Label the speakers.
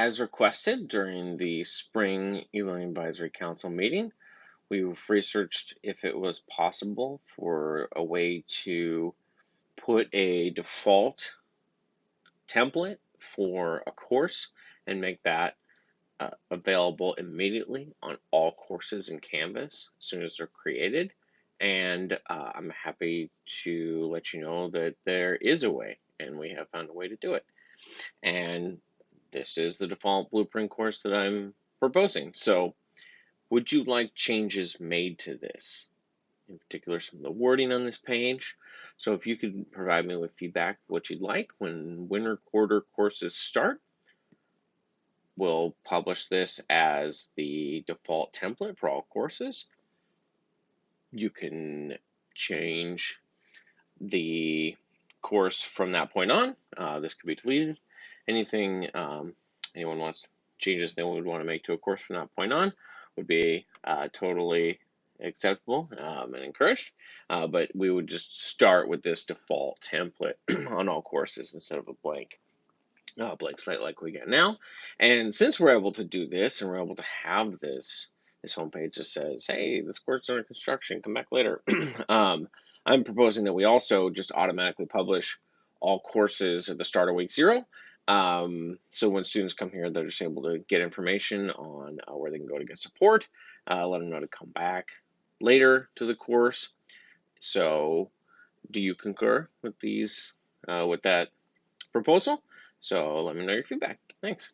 Speaker 1: As requested during the spring e-learning advisory council meeting, we've researched if it was possible for a way to put a default template for a course and make that uh, available immediately on all courses in Canvas as soon as they're created. And uh, I'm happy to let you know that there is a way, and we have found a way to do it. And this is the default blueprint course that I'm proposing. So would you like changes made to this? In particular, some of the wording on this page. So if you could provide me with feedback, what you'd like when winter quarter courses start, we'll publish this as the default template for all courses. You can change the course from that point on. Uh, this could be deleted anything um, anyone wants changes they would want to make to a course from that point on would be uh, totally acceptable um, and encouraged. Uh, but we would just start with this default template on all courses instead of a blank. Uh, blank slate like we get now. And since we're able to do this and we're able to have this this homepage that says, hey, this course is under construction, come back later. um, I'm proposing that we also just automatically publish all courses at the start of week zero. Um, so when students come here, they're just able to get information on uh, where they can go to get support, uh, let them know to come back later to the course. So do you concur with these, uh, with that proposal? So let me know your feedback. Thanks.